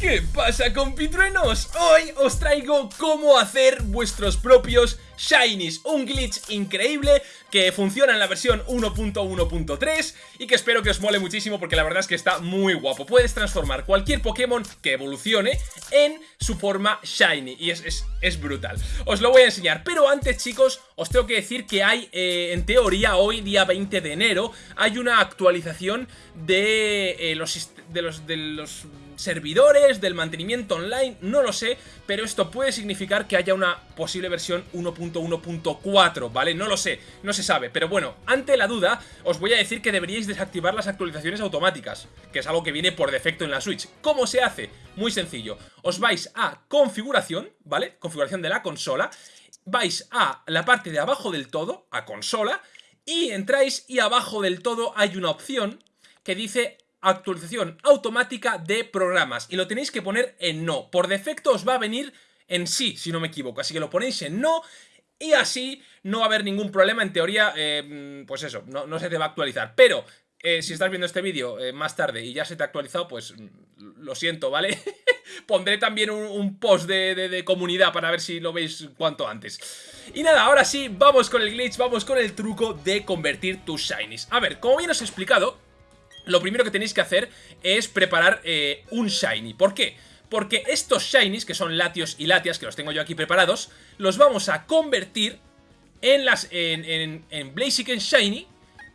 ¿Qué pasa compitruenos? Hoy os traigo cómo hacer vuestros propios Shinies. Un glitch increíble que funciona en la versión 1.1.3 y que espero que os mole muchísimo porque la verdad es que está muy guapo. Puedes transformar cualquier Pokémon que evolucione en su forma Shiny y es, es, brutal. Os lo voy a enseñar, pero antes chicos os tengo que decir que hay, eh, en teoría hoy día 20 de enero Hay una actualización de, eh, de los... De los servidores, del mantenimiento online, no lo sé, pero esto puede significar que haya una posible versión 1.1.4, ¿vale? No lo sé, no se sabe, pero bueno, ante la duda, os voy a decir que deberíais desactivar las actualizaciones automáticas, que es algo que viene por defecto en la Switch. ¿Cómo se hace? Muy sencillo, os vais a configuración, ¿vale? Configuración de la consola, vais a la parte de abajo del todo, a consola, y entráis y abajo del todo hay una opción que dice actualización automática de programas y lo tenéis que poner en no. Por defecto os va a venir en sí, si no me equivoco, así que lo ponéis en no y así no va a haber ningún problema, en teoría, eh, pues eso, no, se te va a actualizar. Pero eh, si estás viendo este vídeo eh, más tarde y ya se te ha actualizado, pues mm, lo siento, ¿vale? Pondré también un, post de, de, comunidad para ver si lo veis cuanto antes. Y nada, ahora sí, vamos con el glitch, vamos con el truco de convertir tus shinies. A ver, como bien os he explicado, lo primero que tenéis que hacer es preparar eh, un Shiny. ¿Por qué? Porque estos Shinies, que son Latios y Latias, que los tengo yo aquí preparados, los vamos a convertir en, las, en, en, Blaziken Shiny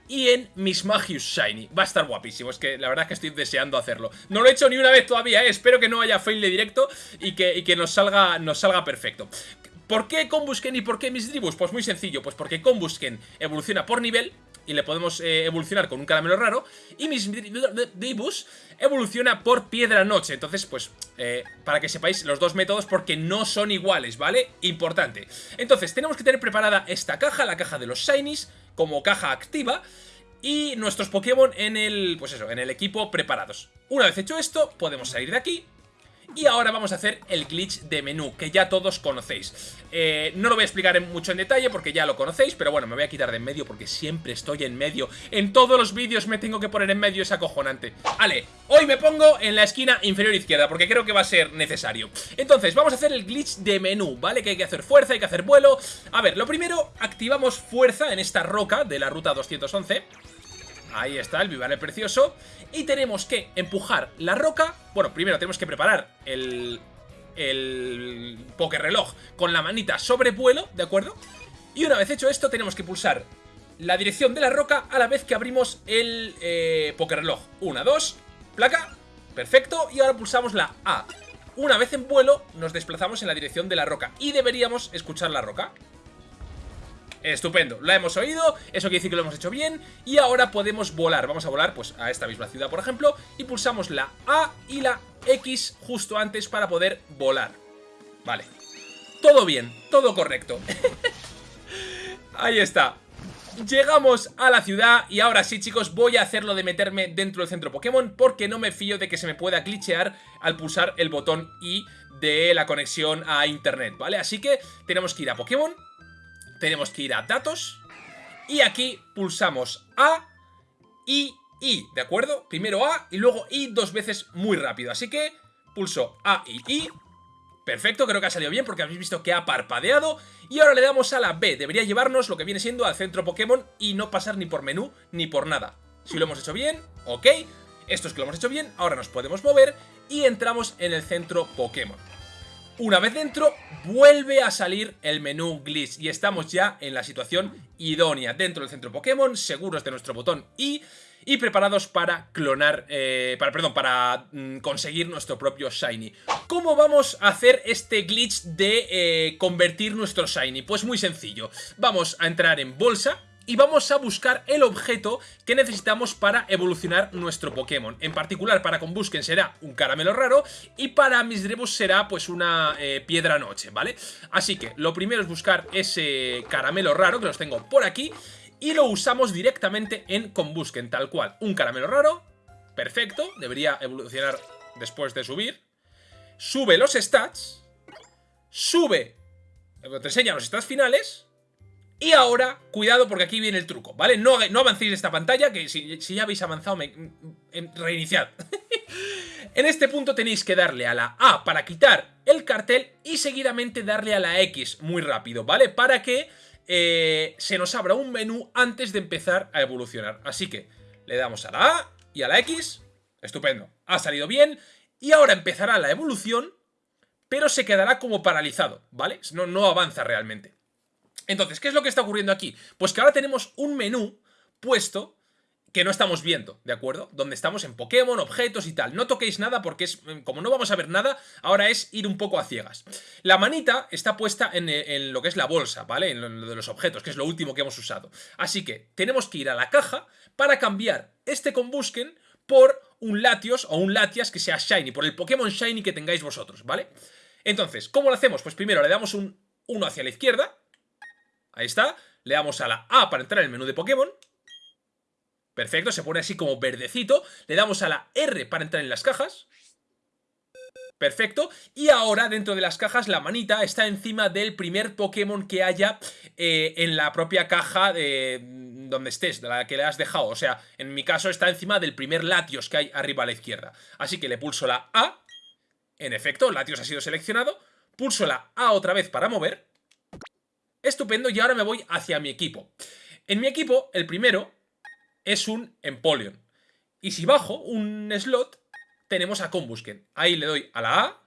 y en Mismagius Shiny. Va a estar guapísimo, es que la verdad es que estoy deseando hacerlo. No lo he hecho ni una vez todavía, ¿eh? espero que no haya fail de directo y que, que nos, salga, nos salga perfecto. ¿Por qué Combusken y por qué Misdribus? Pues muy sencillo, pues porque Combusken evoluciona por nivel y le podemos eh, evolucionar con un caramelo raro. Y Misdribus evoluciona por Piedra Noche. Entonces, pues, eh, para que sepáis los dos métodos porque no son iguales, ¿vale? Importante. Entonces, tenemos que tener preparada esta caja, la caja de los Shinies, como caja activa. Y nuestros Pokémon en el, pues eso, en el equipo preparados. Una vez hecho esto, podemos salir de aquí y ahora vamos a hacer el glitch de menú, que ya todos conocéis. Eh, no lo voy a explicar mucho en detalle porque ya lo conocéis, pero bueno, me voy a quitar de en medio porque siempre estoy en medio. En todos los vídeos me tengo que poner en medio, es acojonante. Vale, hoy me pongo en la esquina inferior izquierda porque creo que va a ser necesario. Entonces, vamos a hacer el glitch de menú, ¿vale? Que hay que hacer fuerza, hay que hacer vuelo. A ver, lo primero, activamos fuerza en esta roca de la ruta 211. Ahí está, el Vivale Precioso. Y tenemos que empujar la roca. Bueno, primero tenemos que preparar el, el reloj con la manita sobre vuelo, ¿de acuerdo? Y una vez hecho esto, tenemos que pulsar la dirección de la roca a la vez que abrimos el eh, reloj. Una, dos, placa, perfecto. Y ahora pulsamos la A. Una vez en vuelo, nos desplazamos en la dirección de la roca. Y deberíamos escuchar la roca. Estupendo, la hemos oído, eso quiere decir que lo hemos hecho bien y ahora podemos volar, vamos a volar pues a esta misma ciudad por ejemplo y pulsamos la A y la X justo antes para poder volar. Vale, todo bien, todo correcto. Ahí está. Llegamos a la ciudad y ahora sí chicos voy a hacerlo de meterme dentro del centro Pokémon porque no me fío de que se me pueda glitchear al pulsar el botón I de la conexión a internet, ¿vale? Así que tenemos que ir a Pokémon tenemos que ir a datos y aquí pulsamos A y I, ¿de acuerdo? Primero A y luego I dos veces muy rápido, así que pulso A y I. Perfecto, creo que ha salido bien porque habéis visto que ha parpadeado. Y ahora le damos a la B, debería llevarnos lo que viene siendo al centro Pokémon Y no pasar ni por menú ni por nada. Si lo hemos hecho bien, ok. Esto es que lo hemos hecho bien, ahora nos podemos mover Y entramos en el centro Pokémon una vez dentro, vuelve a salir el menú glitch y estamos ya en la situación idónea dentro del centro Pokémon, seguros de nuestro botón I y preparados para clonar, eh, para, perdón, para mm, conseguir nuestro propio Shiny. ¿Cómo vamos a hacer este glitch de eh, convertir nuestro Shiny? Pues muy sencillo, vamos a entrar en bolsa, y vamos a buscar el objeto que necesitamos para evolucionar nuestro Pokémon. En particular para Combusken será un caramelo raro y para Misdreavus será pues una eh, piedra noche, ¿vale? Así que lo primero es buscar ese caramelo raro que los tengo por aquí y lo usamos directamente en Combusken, tal cual. Un caramelo raro, perfecto, debería evolucionar después de subir. Sube los stats, sube, te enseña los stats finales y ahora, cuidado porque aquí viene el truco, ¿vale? No, no avancéis esta pantalla, que si, ya habéis avanzado, me, reiniciad. En este punto tenéis que darle a la A para quitar el cartel y seguidamente darle a la X muy rápido, ¿vale? Para que eh, se nos abra un menú antes de empezar a evolucionar. Así que le damos a la A y a la X. Estupendo. Ha salido bien. Y ahora empezará la evolución, pero se quedará como paralizado, ¿vale? No, no avanza realmente. Entonces, ¿qué es lo que está ocurriendo aquí? Pues que ahora tenemos un menú puesto que no estamos viendo, ¿de acuerdo? Donde estamos en Pokémon, objetos y tal. No toquéis nada porque es mm, como no vamos a ver nada, ahora es ir un poco a ciegas. La manita está puesta en, eh, lo que es la bolsa, ¿vale? En lo de los objetos, que es lo último que hemos usado. Así que tenemos que ir a la caja para cambiar este Combusken por un Latios o un Latias que sea Shiny, por el Pokémon Shiny que tengáis vosotros, ¿vale? Entonces, ¿cómo lo hacemos? Pues primero le damos un 1 hacia la izquierda, ahí está, le damos a la A para entrar en el menú de Pokémon, Perfecto, se pone así como verdecito. Le damos a la R para entrar en las cajas. Perfecto, y ahora dentro de las cajas la manita está encima del primer Pokémon que haya eh, en la propia caja de donde estés, de la que le has dejado. O sea, en mi caso está encima del primer Latios que hay arriba a la izquierda. Así que le pulso la A. En efecto, Latios ha sido seleccionado. Pulso la A otra vez para mover. Estupendo, y ahora me voy hacia mi equipo. En mi equipo, el primero es un Empoleon. Y si bajo un slot, tenemos a Combusken. Ahí le doy a la A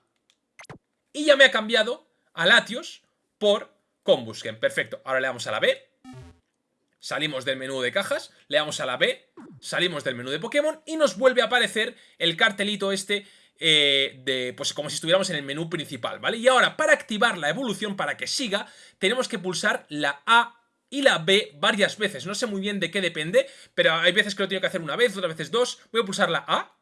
y ya me ha cambiado a Latios por Combusken. Perfecto. Ahora le damos a la B. Salimos del menú de cajas, le damos a la B, salimos del menú de Pokémon y nos vuelve a aparecer el cartelito este eh, de, pues como si estuviéramos en el menú principal, ¿vale? Y ahora, para activar la evolución, para que siga, tenemos que pulsar la A y la B varias veces. No sé muy bien de qué depende, pero hay veces que lo tengo que hacer una vez, otras veces dos. Voy a pulsar la A.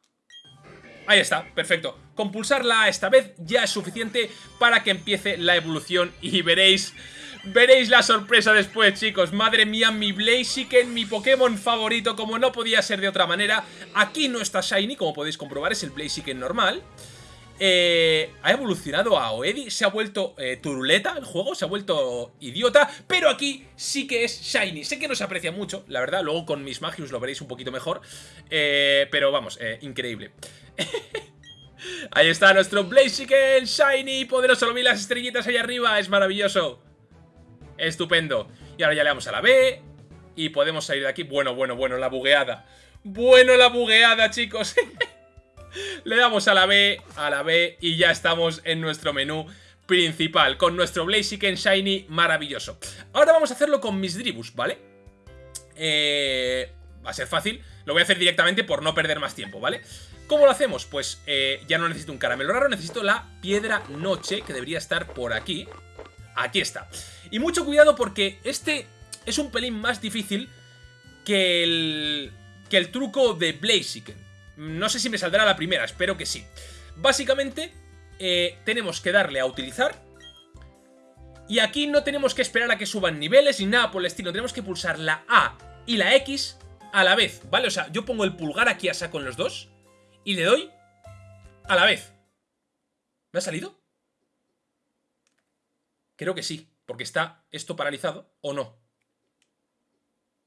Ahí está, perfecto. Con pulsar la A esta vez ya es suficiente para que empiece la evolución y veréis... Veréis la sorpresa después, chicos. Madre mía, mi Blaziken, mi Pokémon favorito, como no podía ser de otra manera. Aquí no está Shiny, como podéis comprobar, es el Blaziken normal. Eh, ha evolucionado a Oedi, se ha vuelto eh, turuleta el juego, se ha vuelto idiota, pero aquí sí que es Shiny. Sé que no se aprecia mucho, la verdad, luego con mis Magius lo veréis un poquito mejor, eh, pero vamos, increíble. ahí está nuestro Blaziken, Shiny, poderoso, lo las estrellitas ahí arriba, es maravilloso. Estupendo. Y ahora ya le damos a la B y podemos salir de aquí. Bueno, bueno, bueno, la bugueada. Bueno, la bugueada, chicos. Le damos a la B, a la B y ya estamos en nuestro menú principal con nuestro Blaziken Shiny maravilloso. Ahora vamos a hacerlo con mis Dribus, ¿vale? Eh, va a ser fácil, lo voy a hacer directamente por no perder más tiempo, ¿vale? ¿Cómo lo hacemos? Pues eh, ya no necesito un caramelo raro, necesito la piedra noche que debería estar por aquí. Aquí está. Y mucho cuidado porque este es un pelín más difícil que el, que el truco de Blaziken. No sé si me saldrá la primera, espero que sí. Básicamente, eh, tenemos que darle a utilizar. Y aquí no tenemos que esperar a que suban niveles ni nada por el estilo. Tenemos que pulsar la A y la X a la vez, ¿vale? O sea, yo pongo el pulgar aquí a saco en los dos y le doy a la vez. ¿Me ha salido? Creo que sí, porque está esto paralizado, ¿o no?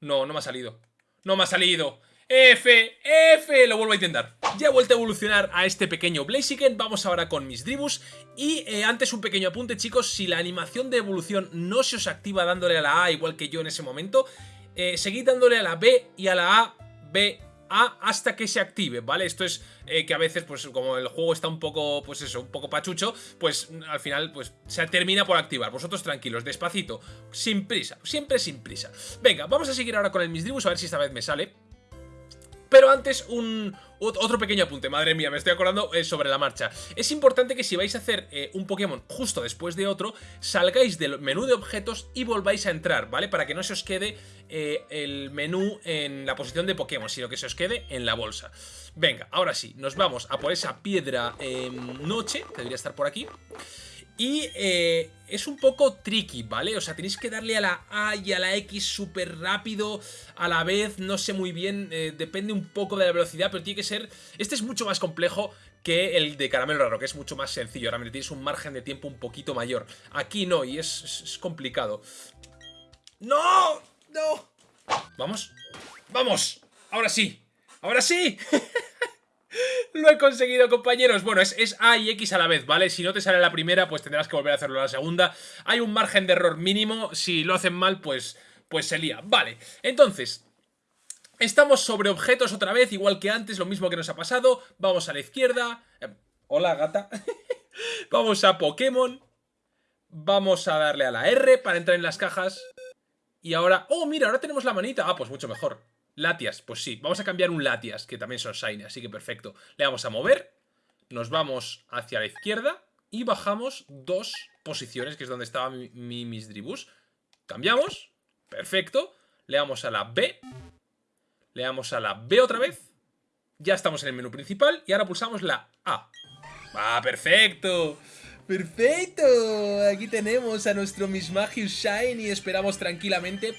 No, no me ha salido. ¡No me ha salido! F, F, lo vuelvo a intentar. Ya he vuelto a evolucionar a este pequeño Blaziken, vamos ahora con mis Dribus. Y eh, antes un pequeño apunte chicos, si la animación de evolución no se os activa dándole a la A igual que yo en ese momento, eh, seguid dándole a la B y a la A, B, A hasta que se active, ¿vale? Esto es eh, que a veces, pues como el juego está un poco, pues eso, un poco pachucho, pues al final, pues se termina por activar. Vosotros tranquilos, despacito, sin prisa, siempre sin prisa. Venga, vamos a seguir ahora con el Misdribus, a ver si esta vez me sale. Pero antes, un, otro pequeño apunte, madre mía, me estoy acordando eh, sobre la marcha. Es importante que si vais a hacer eh, un Pokémon justo después de otro, salgáis del menú de objetos y volváis a entrar, ¿vale? Para que no se os quede eh, el menú en la posición de Pokémon, sino que se os quede en la bolsa. Venga, ahora sí, nos vamos a por esa piedra noche, que debería estar por aquí. Y eh, es un poco tricky, ¿vale? O sea, tenéis que darle a la A y a la X súper rápido a la vez, no sé muy bien, eh, depende un poco de la velocidad, pero tiene que ser... Este es mucho más complejo que el de caramelo raro, que es mucho más sencillo, realmente tienes un margen de tiempo un poquito mayor. Aquí no, y es, es complicado. ¡No! ¡No! ¿Vamos? ¡Vamos! ¡Ahora sí! ¡Ahora sí! Lo he conseguido, compañeros. Bueno, es, es, A y X a la vez, ¿vale? Si no te sale la primera, pues tendrás que volver a hacerlo la segunda. Hay un margen de error mínimo. Si lo hacen mal, pues, pues se lía. Vale, entonces... Estamos sobre objetos otra vez, igual que antes, lo mismo que nos ha pasado. Vamos a la izquierda. Eh, hola, gata. Vamos a Pokémon. Vamos a darle a la R para entrar en las cajas. Y ahora... ¡Oh, mira! Ahora tenemos la manita. Ah, pues mucho mejor. Latias, pues sí. Vamos a cambiar un Latias, que también son Shiny, así que perfecto. Le vamos a mover. Nos vamos hacia la izquierda. Y bajamos dos posiciones, que es donde estaba mi, mi Misdribus. Cambiamos. Perfecto. Le damos a la B. Le damos a la B otra vez. Ya estamos en el menú principal. Y ahora pulsamos la A. ¡Ah, perfecto! ¡Perfecto! Aquí tenemos a nuestro Mismagius Shiny, esperamos tranquilamente.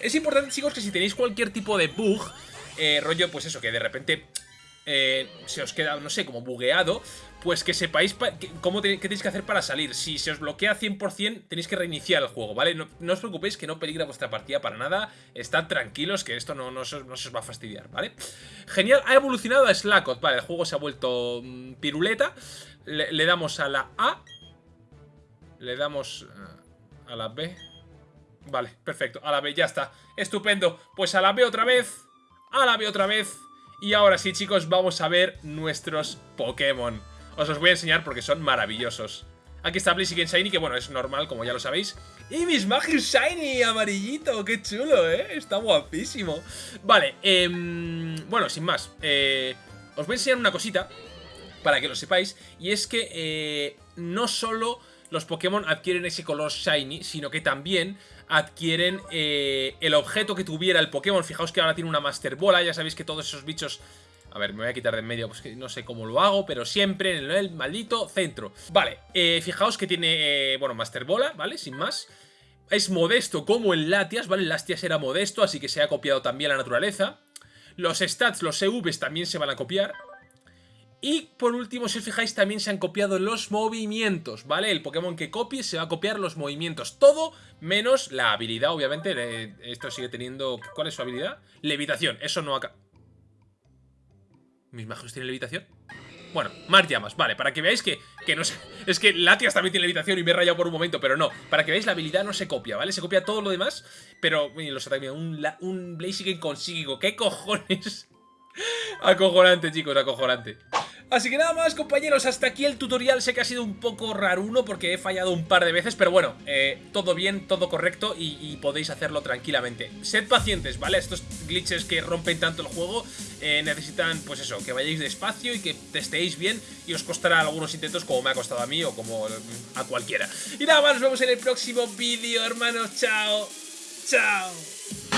Es importante, chicos, que si tenéis cualquier tipo de bug, eh, rollo, pues eso, que de repente eh, se os queda, no sé, como bugueado, pues que sepáis cómo qué tenéis que hacer para salir. Si se os bloquea 100%, tenéis que reiniciar el juego, ¿vale? No, os preocupéis que no peligra vuestra partida para nada. Estad tranquilos que esto no, no, se, os va a fastidiar, ¿vale? Genial, ha evolucionado a Slackot, vale, el juego se ha vuelto mm, piruleta. Le, damos a la A. Le damos eh, a la B. Vale, perfecto, a la B, ya está. Estupendo, pues a la B otra vez. A la B otra vez. Y ahora sí, chicos, vamos a ver nuestros Pokémon. Os los voy a enseñar porque son maravillosos. Aquí está Blaziken Shiny, que bueno, es normal, como ya lo sabéis. ¡Y mis Magic Shiny, amarillito! ¡Qué chulo, eh! Está guapísimo. Vale, eh, bueno, sin más. Eh, os voy a enseñar una cosita para que lo sepáis. Y es que eh, no solo los Pokémon adquieren ese color Shiny, sino que también adquieren eh, el objeto que tuviera el Pokémon. Fijaos que ahora tiene una Master Bola, ya sabéis que todos esos bichos... A ver, me voy a quitar de en medio, pues que no sé cómo lo hago, pero siempre en el maldito centro. Vale, eh, fijaos que tiene, bueno, Master Bola, ¿vale? Sin más. Es modesto como el Latias, ¿vale? El Latias era modesto, así que se ha copiado también la naturaleza. Los stats, los EVs también se van a copiar. Y por último, si os fijáis, también se han copiado los movimientos, ¿vale? El Pokémon que copie se va a copiar los movimientos. Todo menos la habilidad, obviamente. Esto sigue teniendo... ¿Cuál es su habilidad? Levitación. Eso no acá. ¿Mis majos tienen levitación? Bueno, más llamas, vale, para que veáis que, que no es que Latias también tiene levitación y me he rayado por un momento, pero no, para que veáis la habilidad no se copia, ¿vale? Se copia todo lo demás, pero, los ataques, un, un Blaziken con psíquico, ¿qué cojones? acojonante, chicos, acojonante. Así que nada más compañeros, hasta aquí el tutorial, sé que ha sido un poco raruno porque he fallado un par de veces, pero bueno, eh, todo bien, todo correcto y, podéis hacerlo tranquilamente. Sed pacientes, ¿vale? Estos glitches que rompen tanto el juego eh, necesitan, pues eso, que vayáis despacio y que testéis bien y os costará algunos intentos como me ha costado a mí o como a cualquiera. Y nada más, nos vemos en el próximo vídeo, hermanos, chao, chao.